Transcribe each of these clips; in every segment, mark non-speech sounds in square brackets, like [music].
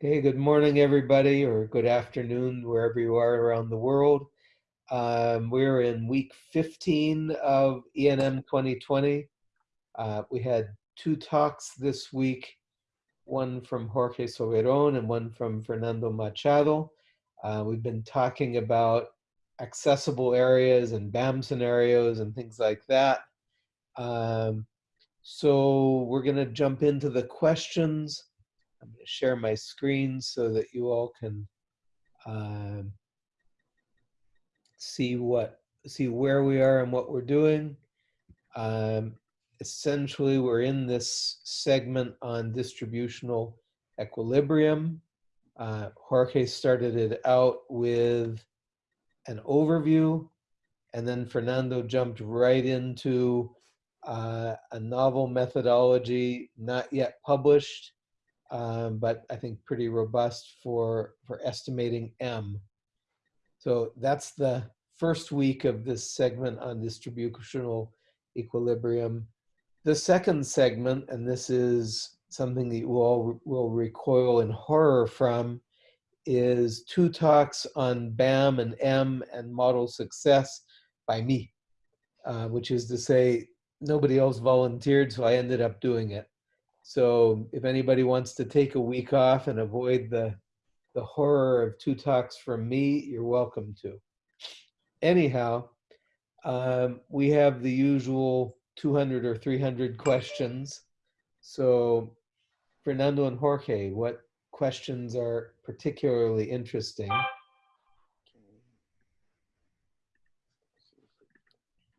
Okay, good morning, everybody, or good afternoon, wherever you are around the world. Um, we're in week 15 of ENM 2020. Uh, we had two talks this week, one from Jorge Soberon and one from Fernando Machado. Uh, we've been talking about accessible areas and BAM scenarios and things like that. Um, so we're going to jump into the questions. I'm going to share my screen so that you all can um, see what see where we are and what we're doing. Um, essentially, we're in this segment on distributional equilibrium. Uh, Jorge started it out with an overview, and then Fernando jumped right into uh, a novel methodology not yet published um, but I think pretty robust for, for estimating M. So that's the first week of this segment on distributional equilibrium. The second segment, and this is something that you all will recoil in horror from, is two talks on BAM and M and model success by me, uh, which is to say nobody else volunteered, so I ended up doing it. So if anybody wants to take a week off and avoid the, the horror of two talks from me, you're welcome to. Anyhow, um, we have the usual 200 or 300 questions. So Fernando and Jorge, what questions are particularly interesting?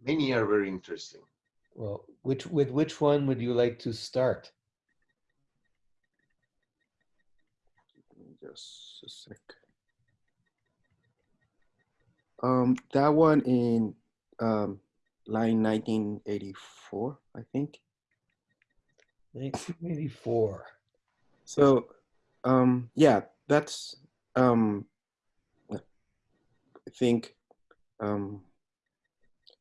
Many are very interesting. Well, which with which one would you like to start? Just a sec. Um, that one in um, line 1984, I think. 1984. So, um, yeah, that's, um, I think um,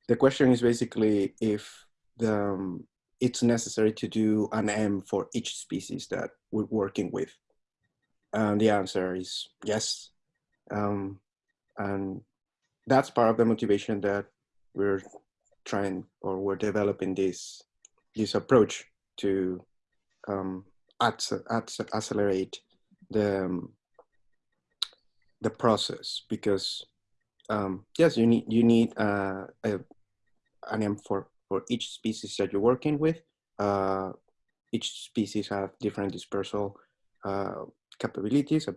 the question is basically if the, um, it's necessary to do an M for each species that we're working with. And the answer is yes. Um, and that's part of the motivation that we're trying or we're developing this this approach to um, accelerate the um, the process because um, yes you need you need uh, a, an M for for each species that you're working with uh, each species have different dispersal uh, capabilities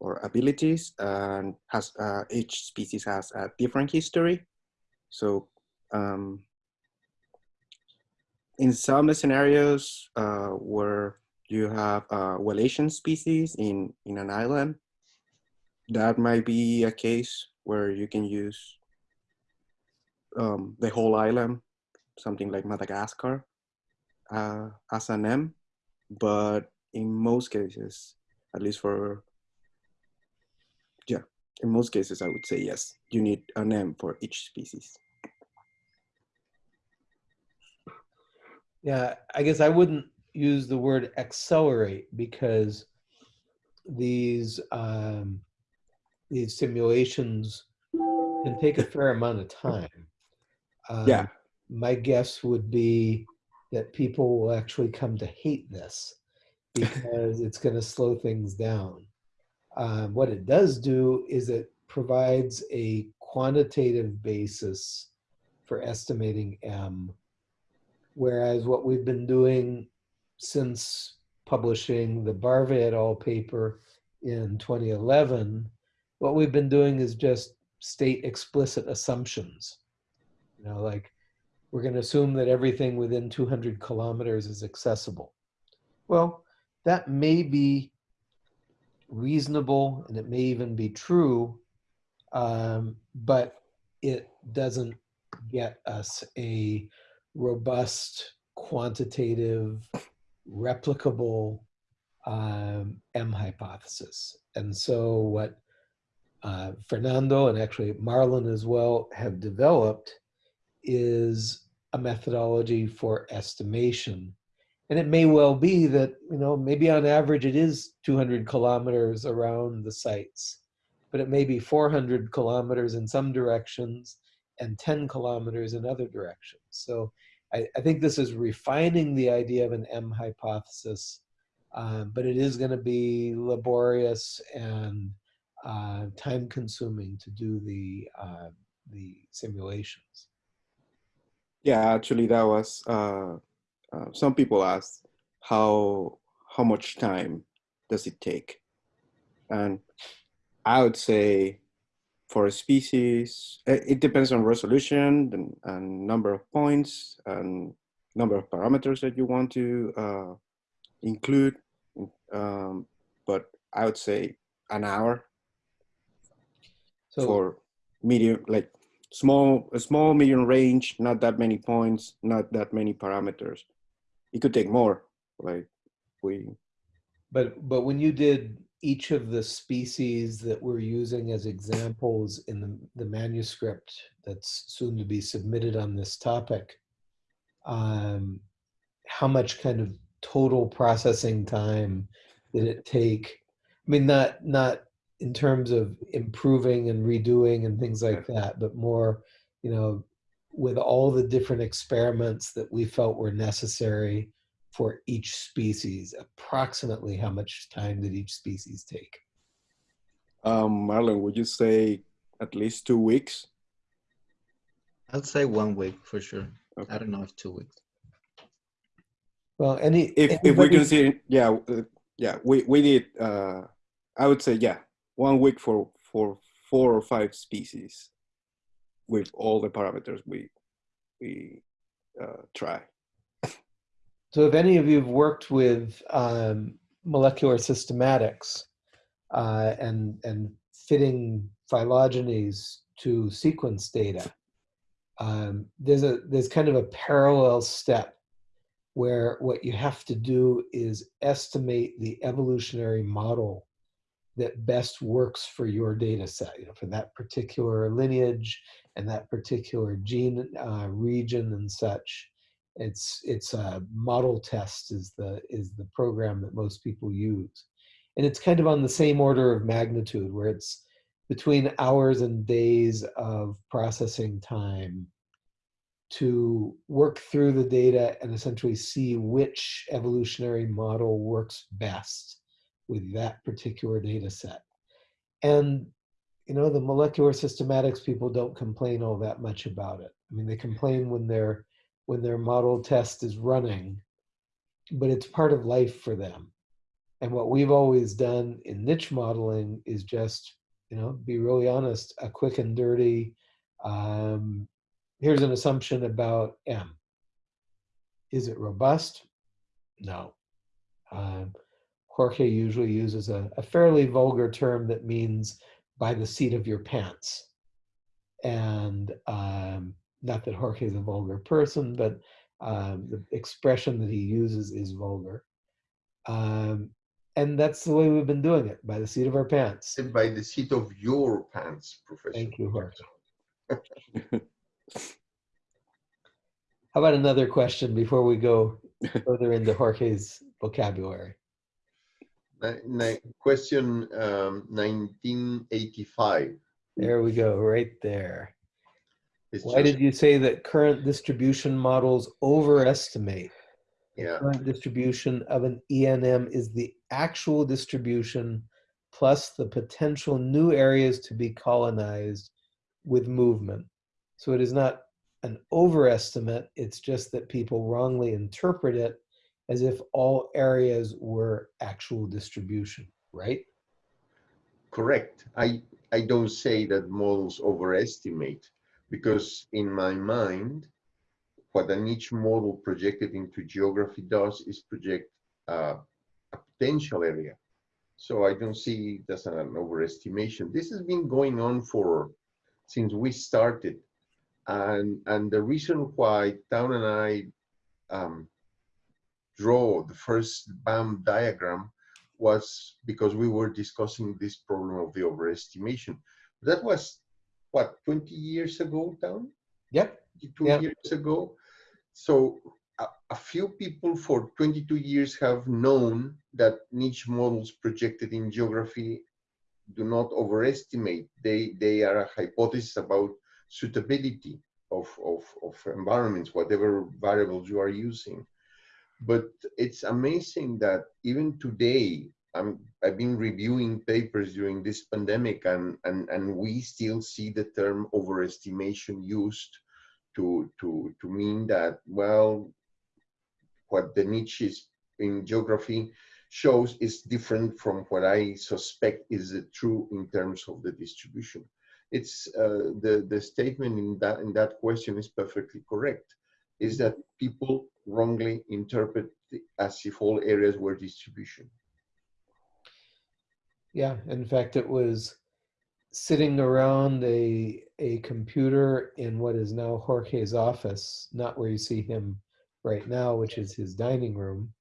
or abilities and has uh, each species has a different history. So um, in some scenarios uh, where you have a Wallacean species in, in an island, that might be a case where you can use um, the whole island, something like Madagascar, uh, as an M. But in most cases, at least for, yeah, in most cases, I would say yes. You need a name for each species. Yeah, I guess I wouldn't use the word accelerate because these um, these simulations can take a fair amount of time. Um, yeah. My guess would be that people will actually come to hate this because it's going to slow things down. Um, what it does do is it provides a quantitative basis for estimating M, whereas what we've been doing since publishing the Barve et al. paper in 2011, what we've been doing is just state explicit assumptions. You know, like we're going to assume that everything within 200 kilometers is accessible. Well, that may be reasonable and it may even be true, um, but it doesn't get us a robust, quantitative, replicable um, M hypothesis. And so what uh, Fernando and actually Marlon as well have developed is a methodology for estimation And it may well be that, you know, maybe on average it is 200 kilometers around the sites, but it may be 400 kilometers in some directions and 10 kilometers in other directions. So I, I think this is refining the idea of an M hypothesis, um, but it is going to be laborious and uh, time consuming to do the, uh, the simulations. Yeah, actually, that was uh, uh, some people ask how how much time does it take, and I would say for a species, it, it depends on resolution and, and, number of points and number of parameters that you want to uh, include. Um, but I would say an hour So for medium, like small, a small medium range, not that many points, not that many parameters. It could take more, like we, But but when you did each of the species that we're using as examples in the, the manuscript that's soon to be submitted on this topic, um, how much kind of total processing time did it take? I mean, not not in terms of improving and redoing and things like that, but more, you know, with all the different experiments that we felt were necessary for each species, approximately how much time did each species take? um, Marlon, would you say at least two weeks? I'd say one week for sure. Okay. I don't know if two weeks. Well, any If, if we anybody- consider, yeah, uh, yeah, we, we did, uh, I would say, yeah, one week for, for four or five species with all the parameters we, we uh, try. So if any of you have worked with um, molecular systematics uh, and, and fitting phylogenies to sequence data, um, there's, a, there's kind of a parallel step where what you have to do is estimate the evolutionary model that best works for your data set, you know, for that particular lineage and that particular gene uh, region and such it's it's a model test is the is the program that most people use. And it's kind of on the same order of magnitude where it's between hours and days of processing time to work through the data and essentially see which evolutionary model works best with that particular data set. And you know the molecular systematics people don't complain all that much about it i mean they complain when they're when their model test is running, but it's part of life for them. And what we've always done in niche modeling is just, you know, be really honest, a quick and dirty, um, here's an assumption about M. Is it robust? No. Um, Jorge usually uses a, a fairly vulgar term that means by the seat of your pants. And um, not that Jorge is a vulgar person, but um, the expression that he uses is vulgar. Um, and that's the way we've been doing it, by the seat of our pants. And by the seat of your pants, Professor. Thank you, Jorge. [laughs] How about another question before we go further into Jorge's vocabulary? Question um, 1985. There we go, right there. It's Why just- did you say that current distribution models overestimate? The Yeah. Current distribution of an ENM is the actual distribution plus the potential new areas to be colonized with movement. So it is not an overestimate, it's just that people wrongly interpret it as if all areas were actual distribution, right? Correct. I, I don't say that models overestimate because in my mind, what a niche model projected into geography does is project uh, a potential area. So I don't see as an overestimation. This has been going on for since we started. And, and the reason why Town and I um, draw the first BAM diagram was because we were discussing this problem of the overestimation. That was what 20 years ago, Town? Yep. 22 Yeah. years ago. So uh, a few people for 22 years have known that niche models projected in geography do not overestimate. They, they are a hypothesis about suitability of, of, of environments, whatever variables you are using. But it's amazing that even today, I'm, I've been reviewing papers during this pandemic and, and, and we still see the term overestimation used to, to, to mean that, well, what the niches in geography shows is different from what I suspect is true in terms of the distribution. It's uh, the the statement in that in that question is perfectly correct. Is that people wrongly interpret as if all areas were distribution. Yeah, in fact, it was sitting around a a computer in what is now Jorge's office, not where you see him right now, which is his dining room,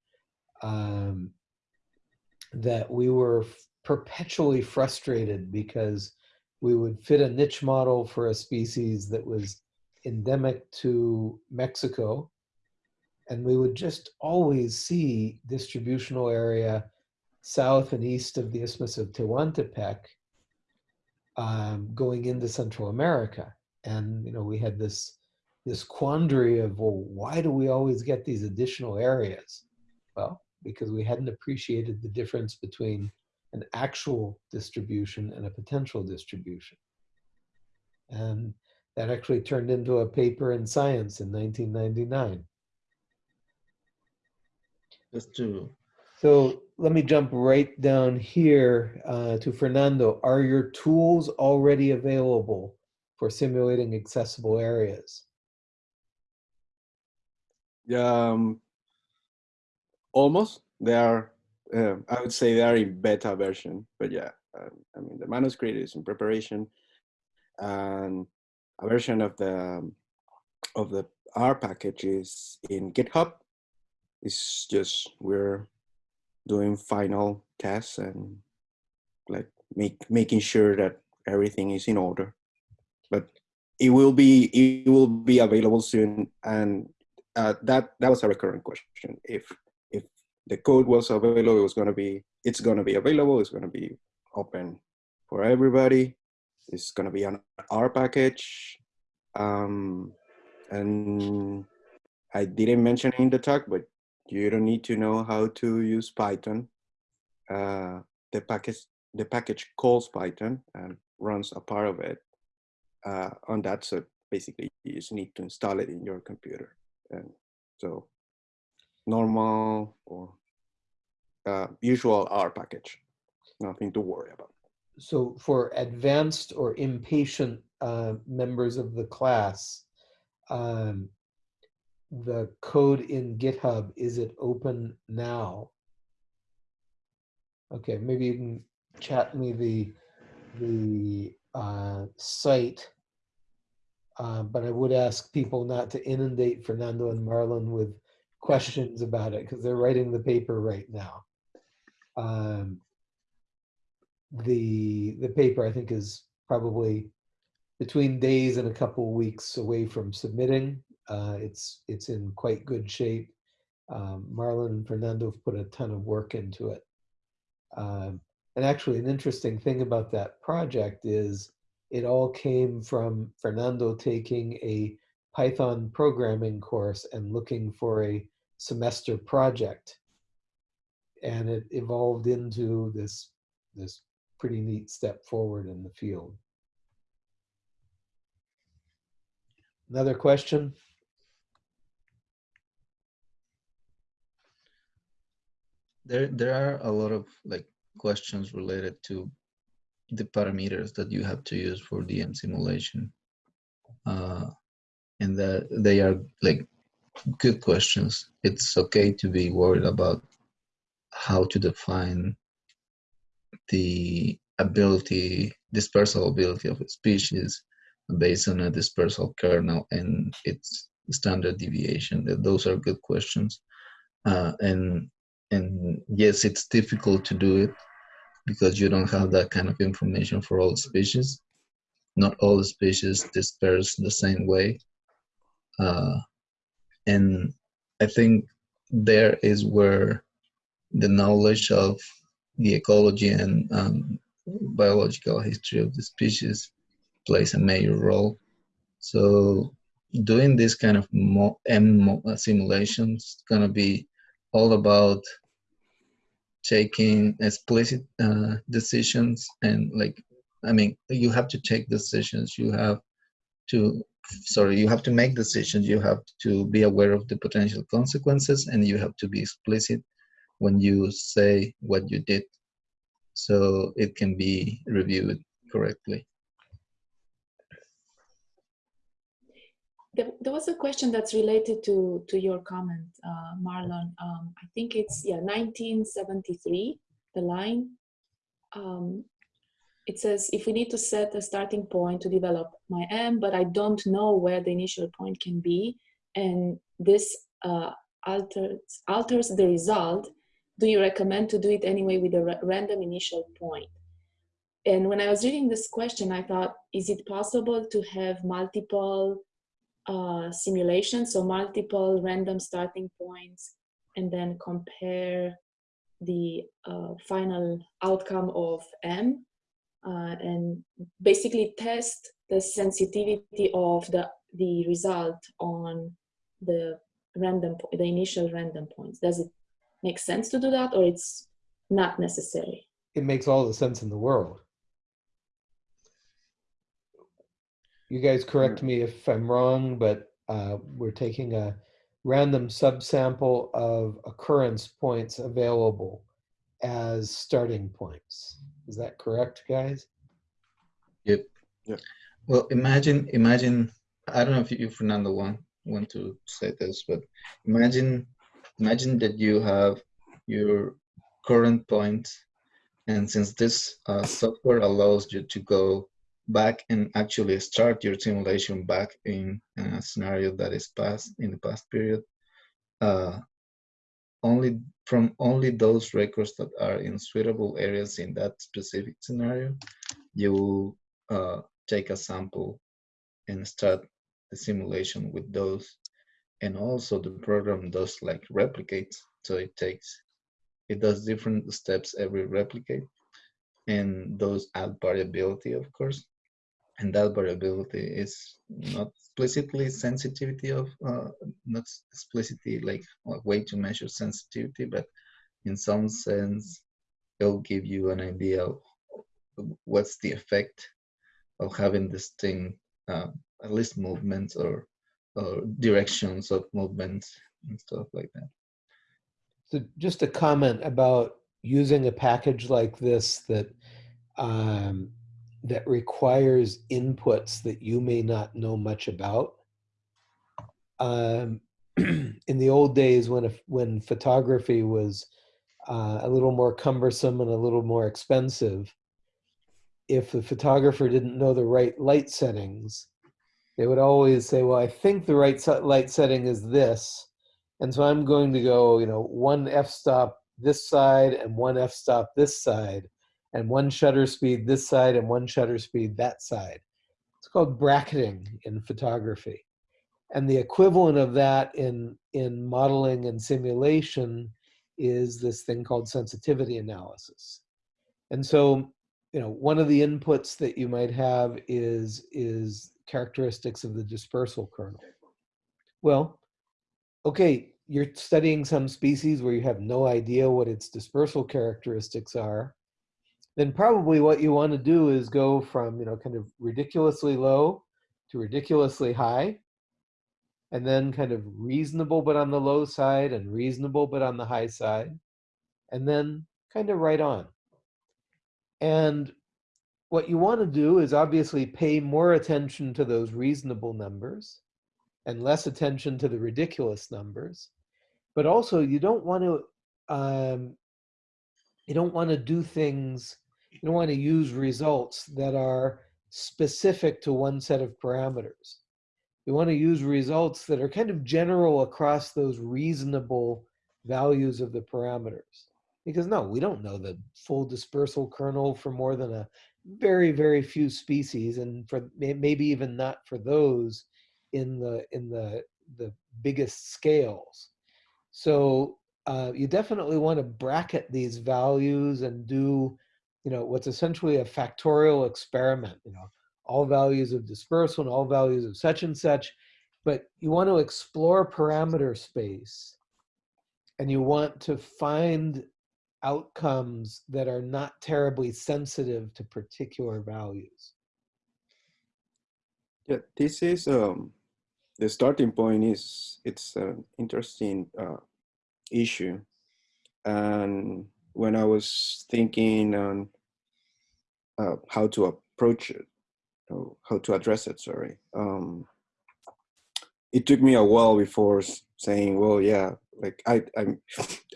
um, that we were perpetually frustrated because we would fit a niche model for a species that was endemic to Mexico. And we would just always see distributional area south and east of the Isthmus of Tehuantepec um, going into Central America. And, you know, we had this, this quandary of, well, why do we always get these additional areas? Well, because we hadn't appreciated the difference between an actual distribution and a potential distribution. And that actually turned into a paper in Science in 1999. Just to So let me jump right down here uh, to Fernando. Are your tools already available for simulating accessible areas? Um, almost. They are. Uh, I would say they are in beta version, but yeah. Um, I mean, the manuscript is in preparation, and a version of the um, of the R package is in GitHub. It's just we're doing final tests and like make making sure that everything is in order. But it will be it will be available soon, and uh, that that was a recurrent question. If if the code was available, it was going to be it's going to be available. It's going to be open for everybody. It's going to be an R package, um, and I didn't mention in the talk, but you don't need to know how to use Python. Uh, the package the package calls Python and runs a part of it uh, on that. So basically, you just need to install it in your computer and so normal or uh, usual R package, nothing to worry about. So for advanced or impatient uh, members of the class, um, the code in GitHub, is it open now? Okay, maybe you can chat me the, the uh, site uh, but I would ask people not to inundate Fernando and Marlon with questions about it because they're writing the paper right now. Um, the the paper I think is probably between days and a couple weeks away from submitting. Uh, it's it's in quite good shape. Um, Marlon and Fernando have put a ton of work into it. Um, and actually, an interesting thing about that project is it all came from Fernando taking a Python programming course and looking for a semester project. And it evolved into this, this pretty neat step forward in the field. Another question? There there are a lot of like questions related to the parameters that you have to use for DM simulation. Uh, and that they are like good questions. It's okay to be worried about how to define the ability, dispersal ability of a species based on a dispersal kernel and its standard deviation. Those are good questions. Uh, and and yes, it's difficult to do it because you don't have that kind of information for all species. Not all species disperse the same way. Uh, and I think there is where the knowledge of the ecology and um, biological history of the species plays a major role. So doing this kind of mo- mo- uh, simulations gonna be all about taking explicit uh, decisions and like I mean you have to take decisions. You have to sorry you have to make decisions. You have to be aware of the potential consequences and you have to be explicit when you say what you did so it can be reviewed correctly. There, there was a question that's related to, to your comment, uh, Marlon. Um, I think it's, yeah, 1973, the line. Um, it says, if we need to set a starting point to develop my M, but I don't know where the initial point can be, and this uh, alters, alters the result, do you recommend to do it anyway with a random initial point? And when I was reading this question, I thought, is it possible to have multiple uh, simulations, so multiple random starting points, and then compare the uh, final outcome of M, uh, and basically test the sensitivity of the, the result on the random, the initial random points. Does it make sense to do that, or it's not necessary? It makes all the sense in the world. You guys correct me if I'm wrong, but uh, we're taking a random subsample of occurrence points available as starting points. Is that correct, guys? Yep. Yep. Well, imagine, imagine. I don't know if you, Fernando, want want to say this, but imagine, imagine that you have your current point, and since this uh, software allows you to go back and actually start your simulation back in a scenario that is past in the past period, uh, only from only those records that are in suitable areas in that specific scenario, you uh, take a sample and start the simulation with those. And also the program does like replicate. So it takes, it does different steps every replicate. And those add variability, of course. And that variability is not explicitly sensitivity of, uh, not explicitly like a way to measure sensitivity, but in some sense, it'll give you an idea of what's the effect of having this thing, uh, at least movements or, or directions of movements and stuff like that. So just a comment about using a package like this that um, that requires inputs that you may not know much about. Um, [clears throat] in the old days when, when photography was uh, a little more cumbersome and a little more expensive, if the photographer didn't know the right light settings, they would always say, well, I think the right light setting is this. And so I'm going to go, you know, one f-stop this side and one f-stop this side and one shutter speed this side and one shutter speed that side. It's called bracketing in photography. And the equivalent of that in, in modeling and simulation is this thing called sensitivity analysis. And so, you know, one of the inputs that you might have is, is characteristics of the dispersal kernel. Well, okay, you're studying some species where you have no idea what its dispersal characteristics are, then probably what you want to do is go from, you know, kind of ridiculously low to ridiculously high, and then kind of reasonable but on the low side and reasonable but on the high side, and then kind of right on. And what you want to do is obviously pay more attention to those reasonable numbers and less attention to the ridiculous numbers. But also you don't want to um, you don't want to do things, you want to use results that are specific to one set of parameters. You want to use results that are kind of general across those reasonable values of the parameters. Because no, we don't know the full dispersal kernel for more than a very, very few species, and for maybe even not for those in the in the the biggest scales. So uh, you definitely want to bracket these values and do, you know, what's essentially a factorial experiment, you know, all values of dispersal and all values of such and such. But you want to explore parameter space and you want to find outcomes that are not terribly sensitive to particular values. Yeah, this is um, the starting point is it's an interesting uh, issue, and when I was thinking on uh, how to approach it, how to address it, sorry, um, it took me a while before saying, well, yeah, like I, I,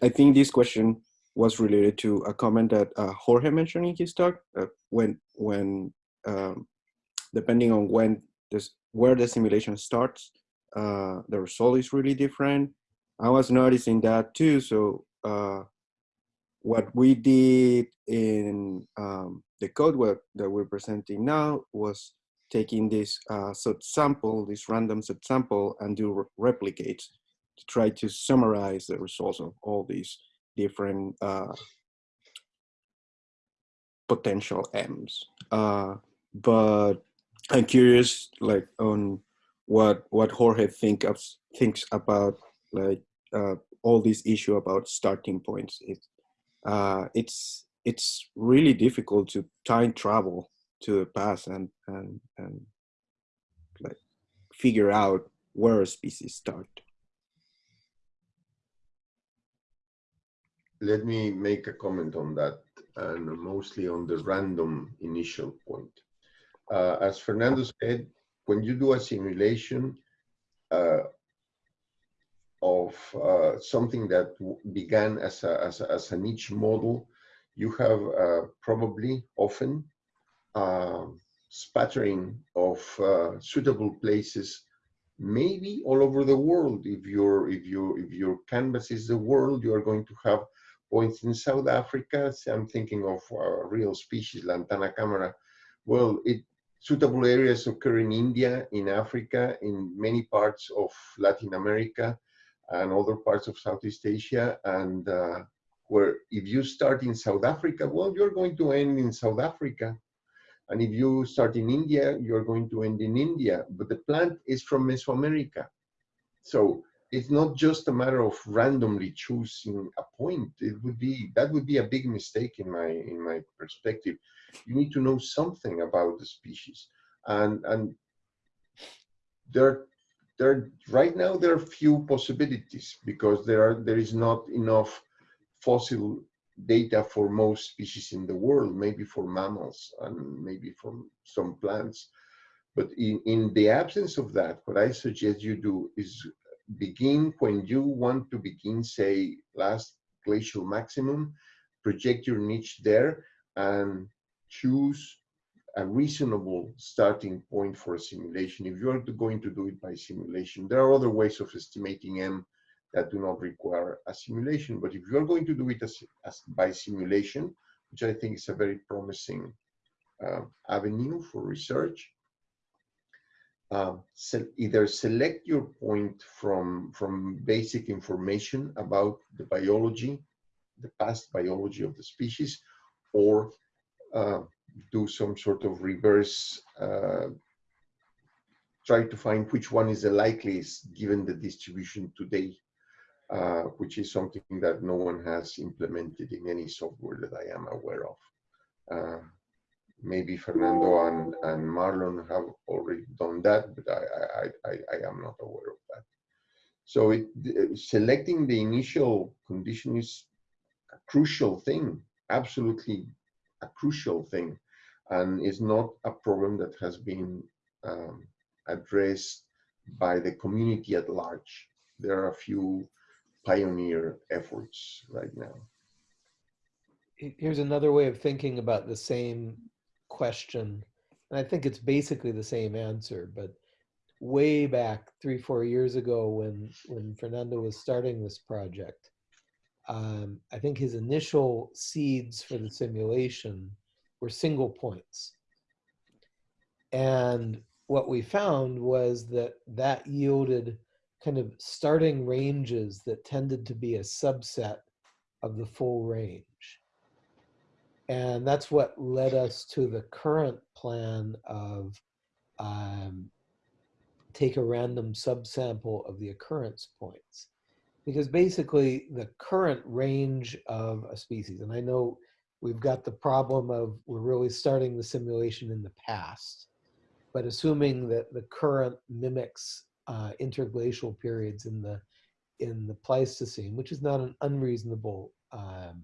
I think this question was related to a comment that uh, Jorge mentioned in his talk uh, when when um, depending on when this where the simulation starts, uh, the result is really different. I was noticing that too. So uh, what we did in um, the code work that we're presenting now was taking this uh, subsample, this random subsample, and do re- replicates to try to summarize the results of all these different uh, potential M's. Uh, but I'm curious, like, on what what Jorge think of, thinks about like uh, all this issue about starting points. It, uh, it's it's really difficult to time travel to the past and and and like figure out where a species start. Let me make a comment on that, and mostly on the random initial point. Uh, as Fernando said, when you do a simulation uh, of uh, something that began as a, as a, as a niche model, you have uh, probably often um spattering of uh, suitable places, maybe all over the world. If your if your if your canvas is the world, you are going to have points in South Africa. I'm thinking of a real species, Lantana camara. Well, it suitable areas occur in India, in Africa, in many parts of Latin America, and other parts of Southeast Asia. And uh, where if you start in South Africa, well, you're going to end in South Africa. And if you start in India, you're going to end in India. But the plant is from Mesoamerica. So it's not just a matter of randomly choosing a point. It would be that would be a big mistake in my in my perspective. You need to know something about the species. And and there there right now there are few possibilities because there are there is not enough fossil data for most species in the world, maybe for mammals and maybe for some plants. But in, in the absence of that, what I suggest you do is begin when you want to begin, say, last glacial maximum, project your niche there and choose a reasonable starting point for a simulation. If you are going to do it by simulation, there are other ways of estimating M that do not require a simulation. But if you're going to do it as, as by simulation, which I think is a very promising uh, avenue for research, se either select your point from, from basic information about the biology, the past biology of the species, or uh, do some sort of reverse, uh, try to find which one is the likeliest given the distribution today uh, which is something that no one has implemented in any software that I am aware of. Uh, maybe Fernando and, and Marlon have already done that, but I, I, I, I am not aware of that. So it, selecting the initial condition is a crucial thing, absolutely a crucial thing, and is not a problem that has been um, addressed by the community at large. There are a few pioneer efforts right now. Here's another way of thinking about the same question. And I think it's basically the same answer, but way back three, four years ago when, when Fernando was starting this project, um, I think his initial seeds for the simulation were single points. And what we found was that that yielded kind of starting ranges that tended to be a subset of the full range. And that's what led us to the current plan of um, take a random subsample of the occurrence points. Because basically the current range of a species, and I know we've got the problem of we're really starting the simulation in the past, but assuming that the current mimics uh, interglacial periods in the in the Pleistocene, which is not an unreasonable um,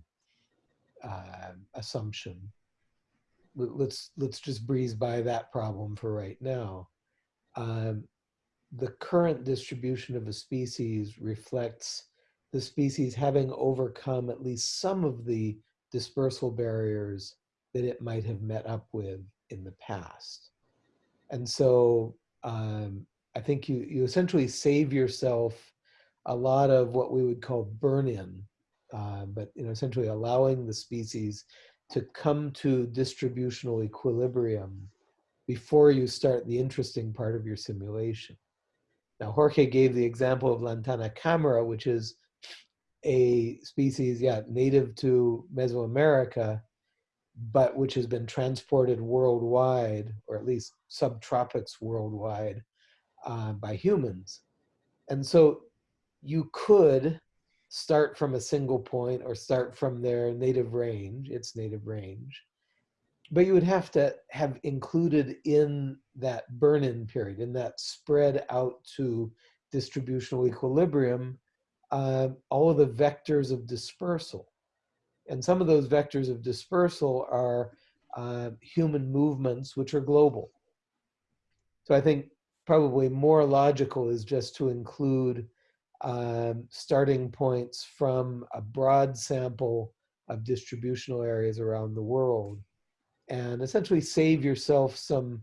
uh, assumption. Let- Let's let's just breeze by that problem for right now. Um, the current distribution of a species reflects the species having overcome at least some of the dispersal barriers that it might have met up with in the past. And so um, I think you, you essentially save yourself a lot of what we would call burn-in, uh, but you know, essentially allowing the species to come to distributional equilibrium before you start the interesting part of your simulation. Now, Jorge gave the example of Lantana camara, which is a species, yeah, native to Mesoamerica, but which has been transported worldwide, or at least subtropics worldwide, uh, by humans. And so you could start from a single point or start from their native range, its native range, but you would have to have included in that burn-in period, in that spread out to distributional equilibrium, uh, all of the vectors of dispersal. And some of those vectors of dispersal are uh, human movements, which are global. So I think probably more logical is just to include um, starting points from a broad sample of distributional areas around the world and essentially save yourself some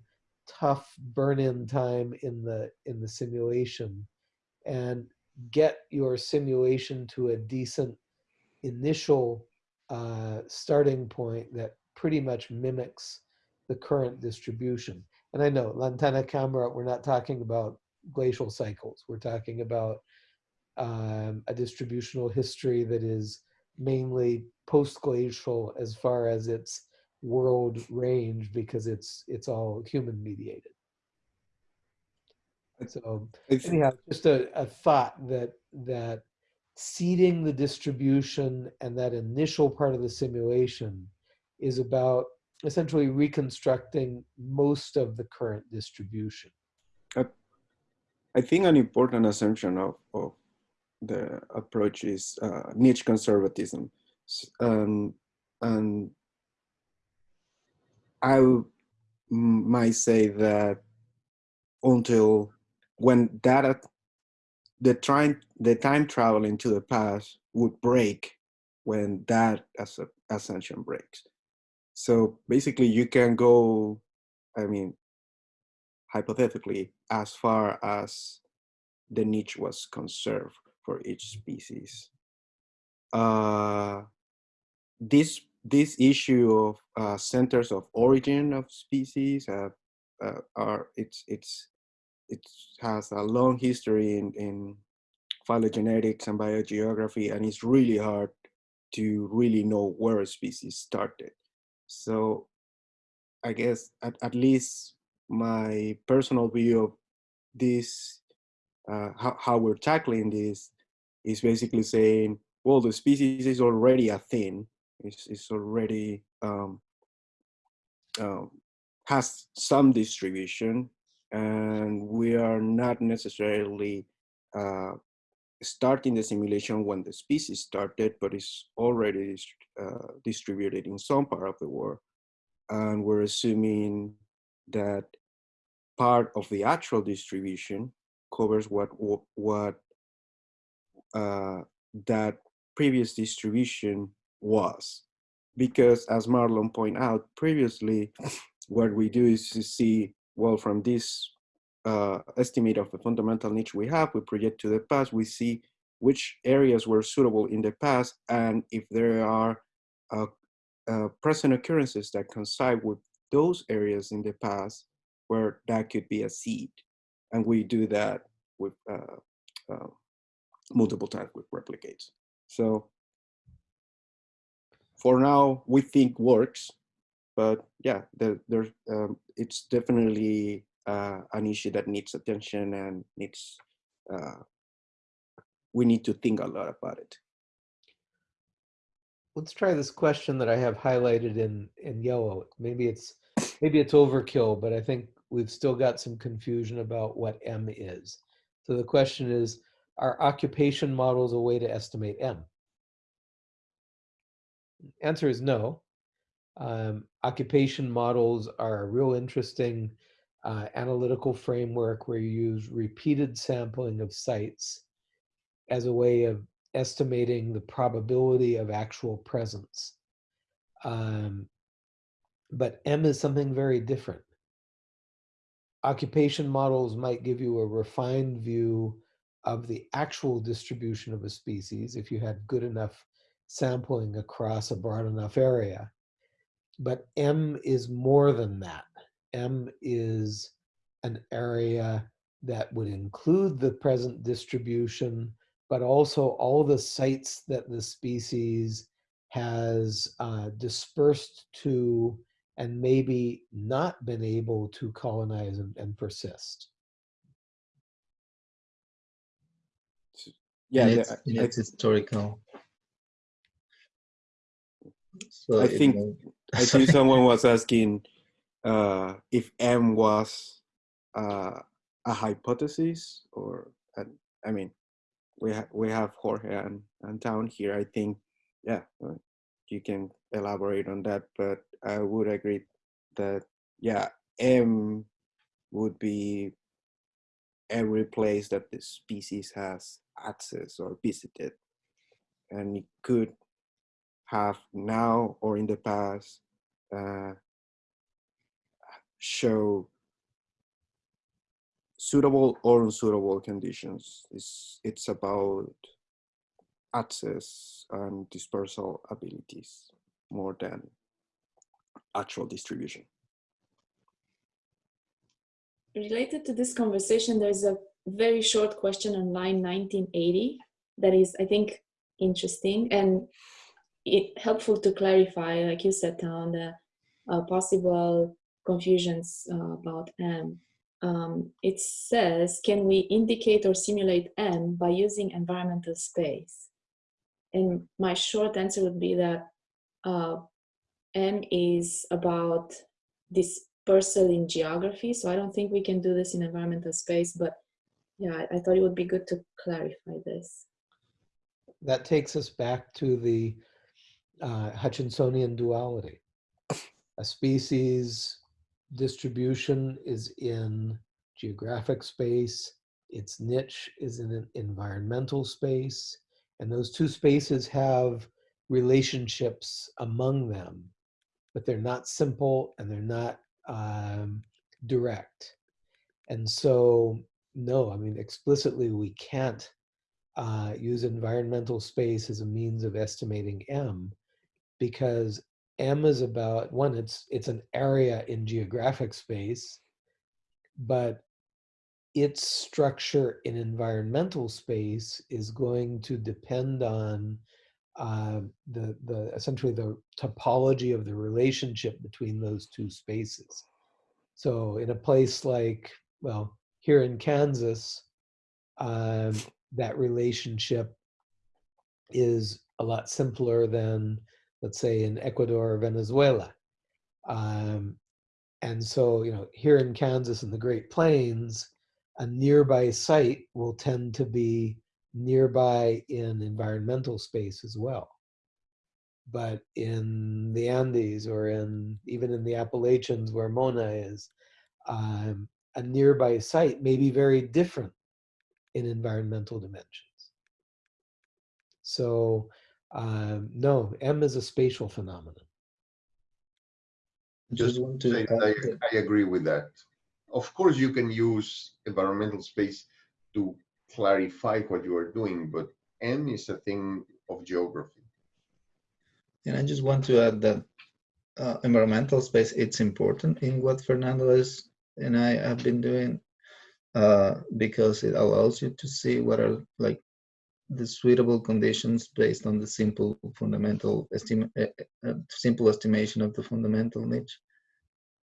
tough burn-in time in the in the simulation and get your simulation to a decent initial uh, starting point that pretty much mimics the current distribution. And I know Lantana camara, we're not talking about glacial cycles. We're talking about um, a distributional history that is mainly post-glacial as far as its world range because it's it's all human mediated. So I anyhow, just a, a thought that that seeding the distribution and that initial part of the simulation is about essentially reconstructing most of the current distribution. I think an important assumption of, of the approach is uh, niche conservatism. Um, and I might say that until when data, the time, the time travel into the past would break when that as a assumption breaks. So basically you can go, I mean, hypothetically, as far as the niche was conserved for each species. Uh, this this issue of uh, centers of origin of species uh, uh, are it's it's it has a long history in in phylogenetics and biogeography, and it's really hard to really know where a species started. So I guess at, at least my personal view of this, uh, how, how we're tackling this is basically saying, well, the species is already a thing. It's, it's already um, um, has some distribution and we are not necessarily uh, starting the simulation when the species started, but it's already uh, distributed in some part of the world. And we're assuming that part of the actual distribution covers what what uh, that previous distribution was. Because as Marlon pointed out previously, [sniffs] what we do is to see, well, from this uh, estimate of the fundamental niche we have, we project to the past, we see which areas were suitable in the past, and if there are uh, uh, present occurrences that coincide with those areas in the past, where that could be a seed. And we do that with uh, uh, multiple times with replicates. So for now, we think works, but yeah, there, there's um, it's definitely uh, an issue that needs attention and needs uh, we need to think a lot about it. Let's try this question that I have highlighted in, in yellow. Maybe it's, maybe it's overkill, but I think we've still got some confusion about what M is. So the question is, are occupation models a way to estimate M? Answer is no. Um, occupation models are a real interesting uh, analytical framework where you use repeated sampling of sites as a way of estimating the probability of actual presence. Um, but M is something very different. Occupation models might give you a refined view of the actual distribution of a species if you had good enough sampling across a broad enough area. But M is more than that. M is an area that would include the present distribution, but also all the sites that the species has uh, dispersed to and maybe not been able to colonize and, and persist. Yeah, and it's, I- and I- it's historical. So I think- I [laughs] think someone was asking uh, if M was uh, a hypothesis or, I mean, we have we have Jorge and, and Town here. I think, yeah, you can elaborate on that, but I would agree that yeah, M would be every place that the species has access or visited, and it could have now or in the past uh, show suitable or unsuitable conditions. It's, it's about access and dispersal abilities more than actual distribution. Related to this conversation, there's a very short question on line 1980 that is, I think, interesting and it helpful to clarify, like you said, on the uh, possible confusions uh, about M. Um, it says, can we indicate or simulate M by using environmental space? And my short answer would be that uh, M is about dispersal in geography, so I don't think we can do this in environmental space, but yeah, I, I thought it would be good to clarify this. That takes us back to the uh, Hutchinsonian duality. A species distribution is in geographic space, its niche is in an environmental space, and those two spaces have relationships among them, but they're not simple and they're not um, direct. And so, no, I mean, explicitly, we can't uh, use environmental space as a means of estimating M because M is about one, it's it's an area in geographic space, but its structure in environmental space is going to depend on uh, the the essentially the topology of the relationship between those two spaces. So in a place like well here in Kansas, um, that relationship is a lot simpler than let's say in Ecuador or Venezuela. Um, and so, you know, here in Kansas in the Great Plains, a nearby site will tend to be nearby in environmental space as well. But in the Andes or in even in the Appalachians where Mona is, um, a nearby site may be very different in environmental dimensions. So um, no, M is a spatial phenomenon. just want to say add that that- I, I agree with that. Of course, you can use environmental space to clarify what you are doing, but M is a thing of geography. And I just want to add that uh, environmental space, it's important in what Fernando is and I have been doing. uh, because it allows you to see what are like the suitable conditions based on the simple fundamental uh, simple estimation of the fundamental niche,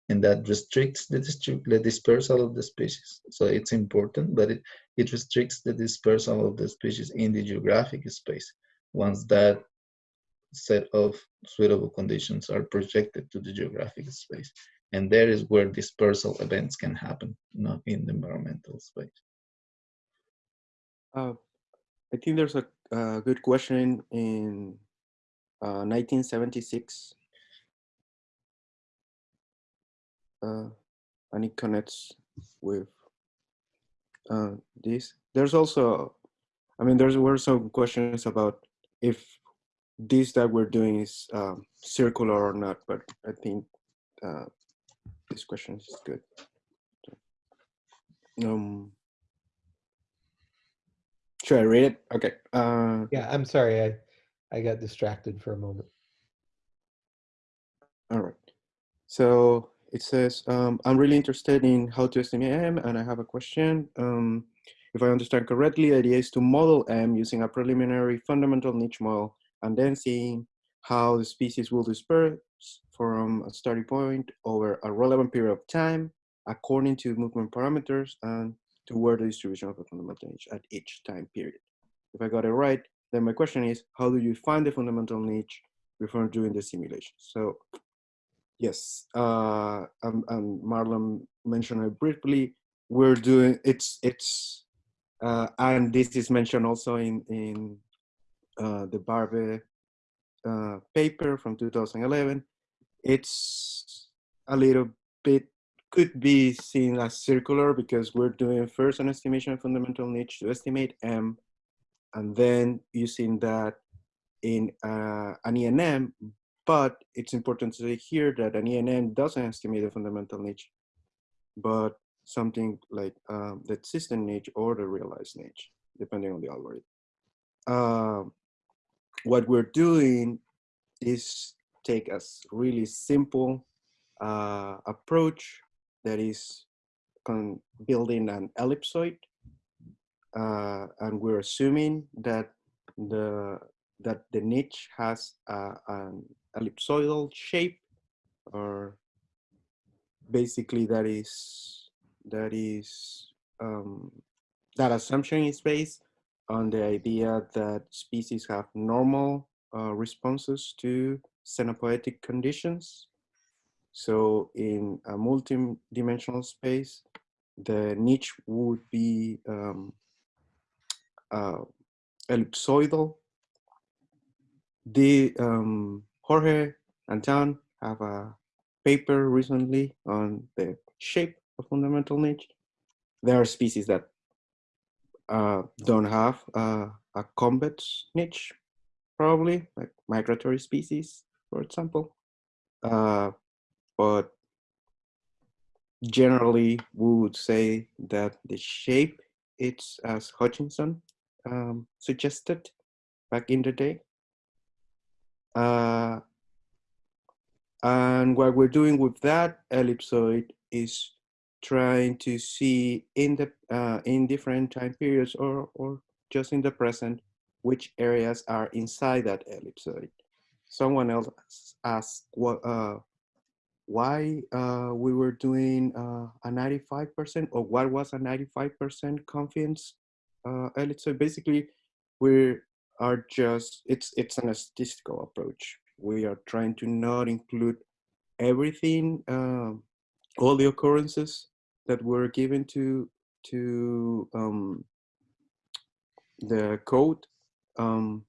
and that restricts the, the dispersal of the species. So it's important, but it, it restricts the dispersal of the species in the geographic space. Once that set of suitable conditions are projected to the geographic space. And there is where dispersal events can happen, not in the environmental space. Uh, I think there's a, a good question in uh, 1976. Uh, and it connects with uh, this. There's also, I mean, there were some questions about if this that we're doing is um, circular or not, but I think uh, this question is good. Um, should I read it? Okay. Uh, Yeah, I'm sorry. I, I got distracted for a moment. all right. So it says, um, I'm really interested in how to estimate M, and I have a question. Um, if I understand correctly, the idea is to model M using a preliminary fundamental niche model and then seeing how the species will disperse from a starting point over a relevant period of time according to movement parameters and to where the distribution of the fundamental niche at each time period. If I got it right, then my question is, how do you find the fundamental niche before doing the simulation? So yes, uh, and, and Marlon mentioned it briefly, we're doing, it's, it's, uh, and this is mentioned also in, in uh, the Barve uh, paper from 2011. It's a little bit, could be seen as circular because we're doing first an estimation of fundamental niche to estimate M, and then using that in uh, an ENM, but it's important to say here that an ENM doesn't estimate the fundamental niche, but something like um, the system niche or the realized niche, depending on the algorithm. Um, what we're doing is take a really simple uh, approach that is building an ellipsoid, uh, and we're assuming that the that the niche has a, an ellipsoidal shape, or basically that is that is um, that assumption is based on the idea that species have normal uh, responses to scenopoetic conditions. So in a multi-dimensional space, the niche would be um, uh, ellipsoidal. The um, Jorge and John have a paper recently on the shape of fundamental niche. There are species that uh, don't have uh, a convex niche, probably like migratory species, for example. Uh, but generally, we would say that the shape it's as Hutchinson um, suggested back in the day. Uh, and what we're doing with that ellipsoid is trying to see in the uh, in different time periods or or just in the present which areas are inside that ellipsoid. Someone else asked what uh, why uh, we were doing uh, a 95% or what was a 95% confidence uh, So Basically, we are just it's it's an statistical approach. We are trying to not include everything um, all the occurrences that were given to to um, the code um,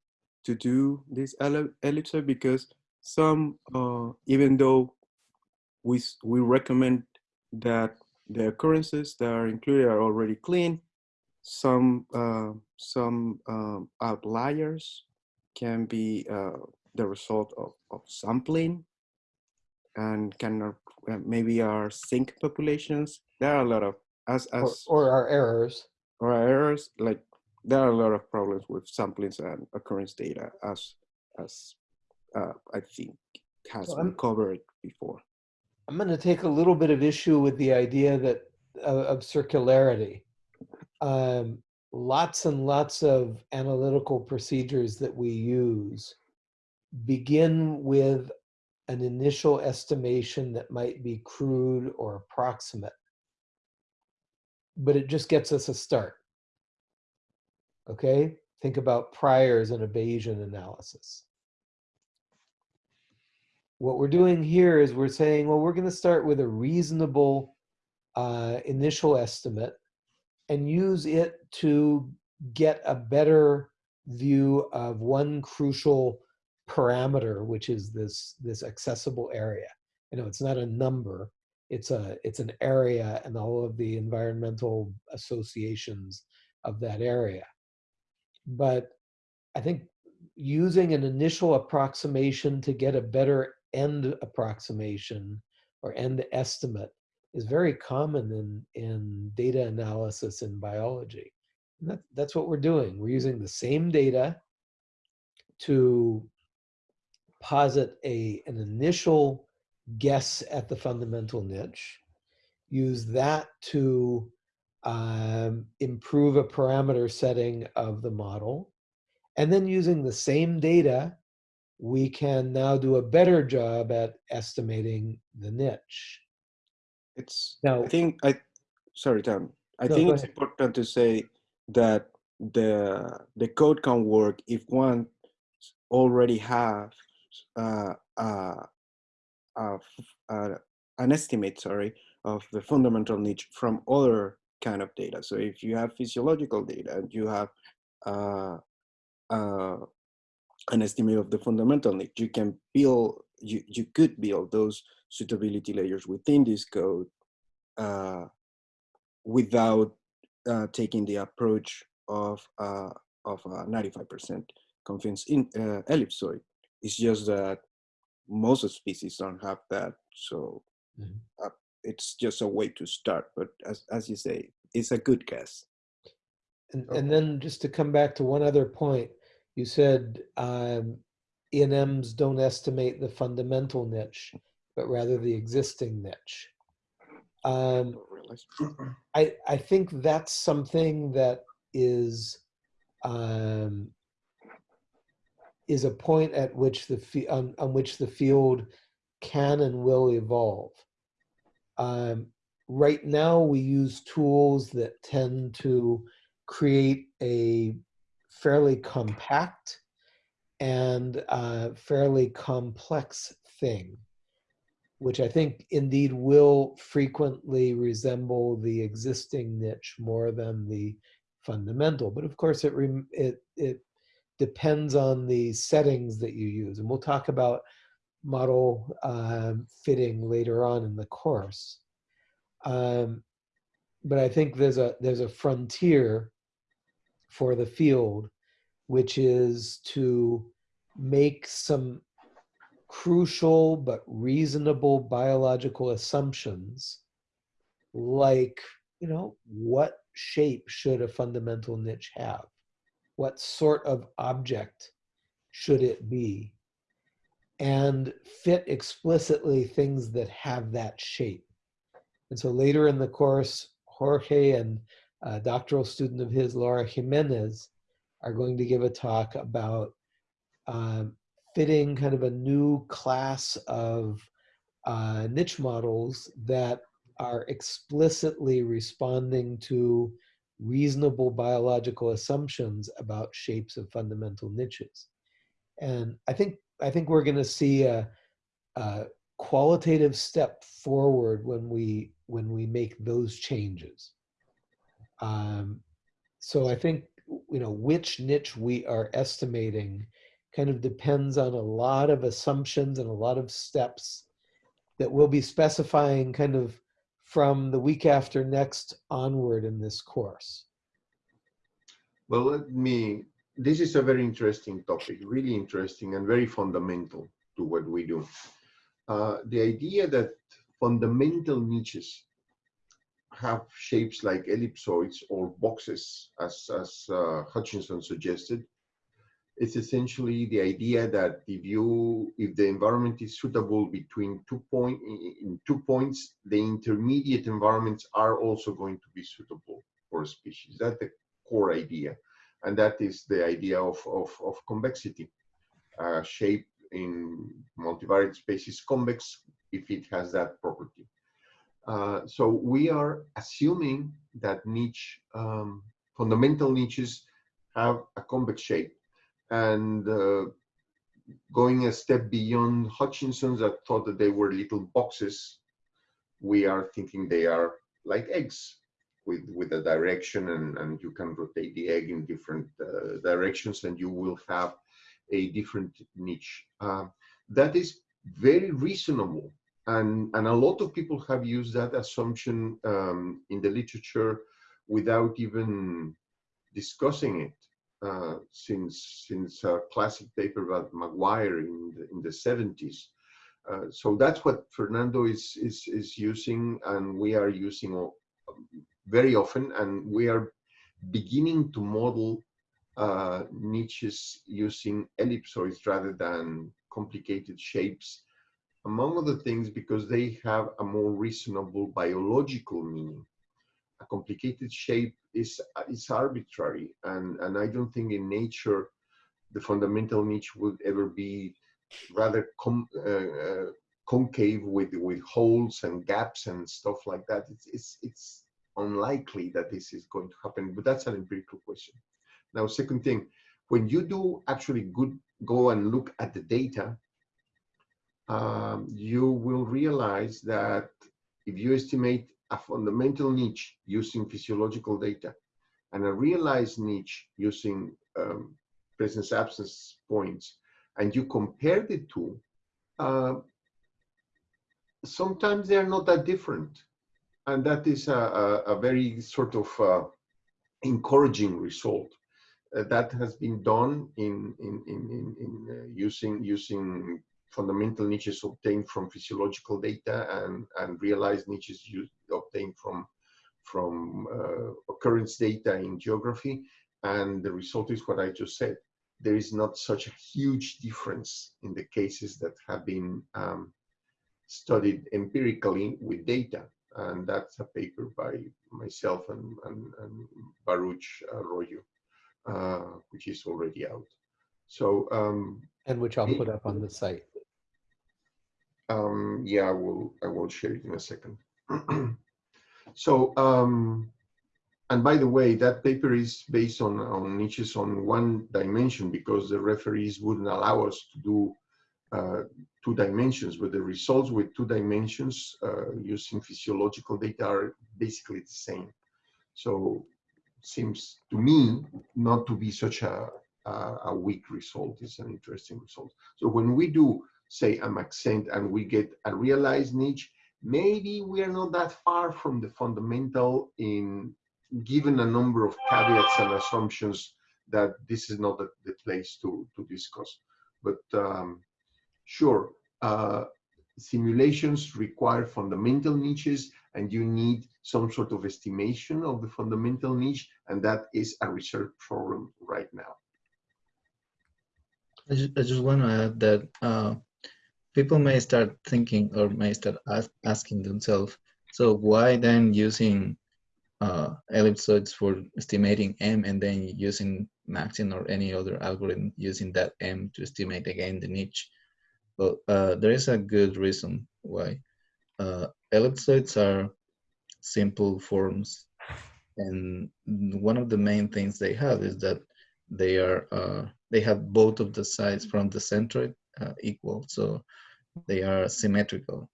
to do this ellipsoid because some uh, even though we we recommend that the occurrences that are included are already clean some uh, some um, outliers can be uh, the result of, of sampling and can uh, maybe our sink populations. There are a lot of as Or, as or our errors. or our errors. Like there are a lot of problems with samplings and occurrence data, as as uh, I think has So been I'm- covered before. I'm going to take a little bit of issue with the idea that of, of circularity. um, lots and lots of analytical procedures that we use begin with an initial estimation that might be crude or approximate. But it just gets us a start. Okay? Think about priors and a Bayesian analysis. What we're doing here is we're saying, well, we're going to start with a reasonable uh, initial estimate and use it to get a better view of one crucial parameter, which is this, this accessible area. You know, it's not a number, it's, a, it's an area and all of the environmental associations of that area. But I think using an initial approximation to get a better end approximation or end estimate is very common in, in data analysis in biology. And that, that's what we're doing. We're using the same data to posit a, an initial guess at the fundamental niche, use that to um, improve a parameter setting of the model, and then using the same data, we can now do a better job at estimating the niche. It's Now- I think I sorry, Tom. I No, think it's ahead. important to say that the the code can work if one already have uh, uh, uh, uh, an estimate, sorry, of the fundamental niche from other kind of data. So if you have physiological data and you have uh, uh, an estimate of the fundamental niche, you can build, you, you could build those suitability layers within this code uh, without uh, taking the approach of uh, of a 95% confidence in uh, ellipsoid. It's just that most of species don't have that, so Mhm. uh, it's just a way to start. But as as you say, it's a good guess. And, Okay. and then just to come back to one other point, you said um, ENMs don't estimate the fundamental niche, but rather the existing niche. I Um. [clears throat] I, I think that's something that is um, is a point at which the on, on which the field can and will evolve. Um, right now, we use tools that tend to create a fairly compact and uh, fairly complex thing, which I think indeed will frequently resemble the existing niche more than the fundamental. But of course, it it it depends on the settings that you use, and we'll talk about model um, fitting later on in the course. Um, but I think there's a there's a frontier for the field, which is to make some crucial but reasonable biological assumptions like you know what shape should a fundamental niche have? What sort of object should it be? And fit explicitly things that have that shape. And so later in the course jorge and a doctoral student of his laura jimenez are going to give a talk about um, fitting kind of a new class of uh, niche models that are explicitly responding to reasonable biological assumptions about shapes of fundamental niches. And I think I think we're going to see a, a qualitative step forward when we when we make those changes. Um, so I think you know which niche we are estimating kind of depends on a lot of assumptions and a lot of steps that we'll be specifying kind of from the week after next onward in this course. Well, let me, this is a very interesting topic, really interesting and very fundamental to what we do. Uh, the idea that fundamental niches have shapes like ellipsoids or boxes, as, as uh, Hutchinson suggested, it's essentially the idea that if you, if the environment is suitable between two point, in two points, the intermediate environments are also going to be suitable for a species. That's the core idea. And that is the idea of, of, of convexity. Uh, shape in multivariate space is convex if it has that property. Uh, so we are assuming that niche, um, fundamental niches have a convex shape. And uh, going a step beyond Hutchinson's that thought that they were little boxes, we are thinking they are like eggs with, with a direction and, and you can rotate the egg in different uh, directions and you will have a different niche. Uh, that is very reasonable and, and a lot of people have used that assumption um, in the literature without even discussing it. Uh, since since a classic paper by Maguire in the, in the 70s. Uh, so that's what Fernando is, is, is using and we are using very often and we are beginning to model uh, niches using ellipsoids rather than complicated shapes, among other things because they have a more reasonable biological meaning. A complicated shape is, is arbitrary and, and I don't think in nature the fundamental niche would ever be rather com, uh, uh, concave with, with holes and gaps and stuff like that. It's, it's, it's unlikely that this is going to happen, but that's an empirical question. Now, second thing, when you do actually good go and look at the data, um, you will realize that if you estimate a fundamental niche using physiological data and a realized niche using um, presence absence points, and you compare the two, uh, sometimes they're not that different. And that is a, a, a very sort of uh, encouraging result. Uh, that has been done in, in, in, in, in uh, using, using fundamental niches obtained from physiological data and, and realized niches used, obtained from, from uh, occurrence data in geography. And the result is what I just said. There is not such a huge difference in the cases that have been um, studied empirically with data. And that's a paper by myself and, and, and Baruch Arroyo, uh, which is already out. So, um, and which I'll put up on the site. Um, yeah, I will, I will share it in a second. [clears throat] so, um, and by the way, that paper is based on, on niches on one dimension because the referees wouldn't allow us to do uh, two dimensions, but the results with two dimensions uh, using physiological data are basically the same. So seems to me not to be such a, a, a weak result. It's an interesting result. So when we do say a Maxent and we get a realized niche, maybe we are not that far from the fundamental in given a number of caveats and assumptions that this is not the, the place to, to discuss. But um, sure, uh, simulations require fundamental niches and you need some sort of estimation of the fundamental niche and that is a research problem right now. I just, I just want to add that uh, people may start thinking or may start ask, asking themselves, so why then using uh, ellipsoids for estimating M and then using Maxent or any other algorithm using that M to estimate again the niche? Well, uh, there is a good reason why. Uh, ellipsoids are simple forms and one of the main things they have is that they are uh, they have both of the sides from the centroid uh, equal. So they are symmetrical.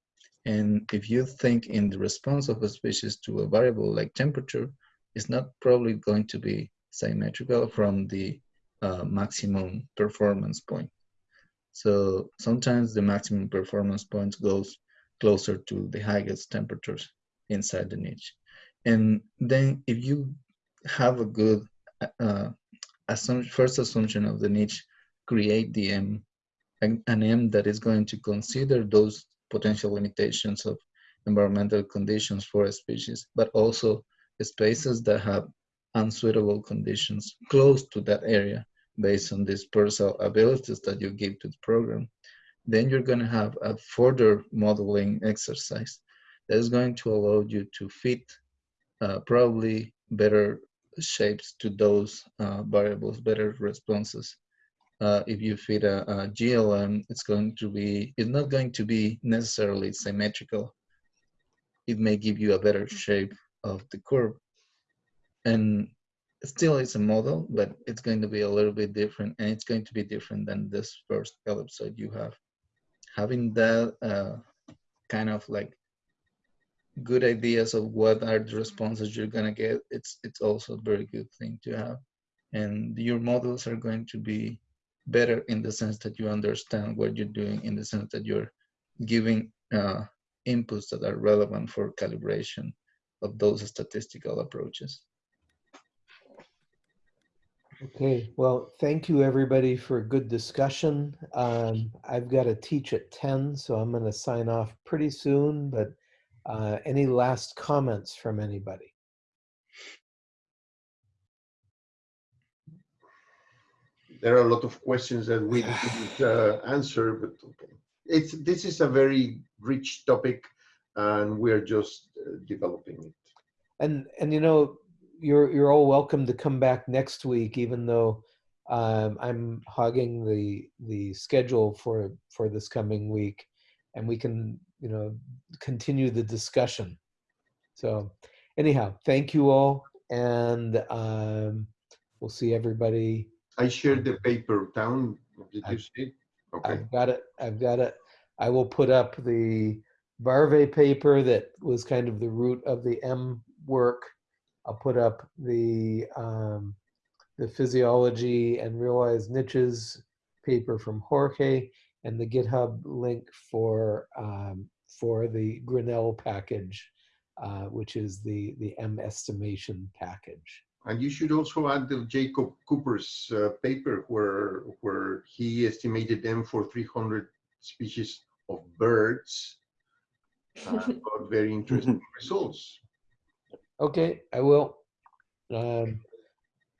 And if you think in the response of a species to a variable like temperature, it's not probably going to be symmetrical from the uh, maximum performance point. So sometimes the maximum performance point goes closer to the highest temperatures inside the niche. And then if you have a good uh, assumption, first assumption of the niche, create the M an, M that is going to consider those potential limitations of environmental conditions for a species, but also spaces that have unsuitable conditions close to that area based on these dispersal abilities that you give to the program, then you're going to have a further modeling exercise that is going to allow you to fit uh, probably better shapes to those uh, variables, better responses. Uh, if you feed a, a GLM, it's going to be, it's not going to be necessarily symmetrical. It may give you a better shape of the curve. And still it's a model, but it's going to be a little bit different and it's going to be different than this first ellipsoid you have. Having that uh, kind of like good ideas of what are the responses you're gonna get, it's it's also a very good thing to have. And your models are going to be better in the sense that you understand what you're doing, in the sense that you're giving uh, inputs that are relevant for calibration of those statistical approaches. Okay, well, thank you, everybody, for a good discussion. Um, I've got to teach at 10, so I'm going to sign off pretty soon, but uh, any last comments from anybody? There are a lot of questions that we didn't uh, answer, but okay. It's, this is a very rich topic and we're just uh, developing it. And, and you know, you're, you're all welcome to come back next week, even though um, I'm hogging the, the schedule for, for this coming week. And we can, you know, continue the discussion. So anyhow, thank you all. And um, we'll see everybody. I shared the paper down. Did you see? Okay. I've got it. I've got it. I will put up the Barve paper that was kind of the root of the M work. I'll put up the um, the physiology and realized niches paper from Jorge and the GitHub link for um, for the Grinnell package, uh, which is the the M estimation package. And you should also add the Jacob Cooper's uh, paper where where he estimated them for 300 species of birds. Uh, [laughs] got very interesting [laughs] results. Okay, I will. Um,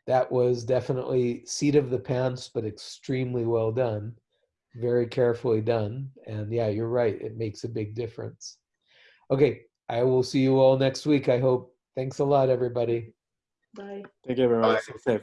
that was definitely seat of the pants, but extremely well done. Very carefully done. And yeah, you're right. It makes a big difference. Okay, I will see you all next week, I hope. Thanks a lot, everybody. Bye. Thank you very much. Bye. Stay safe.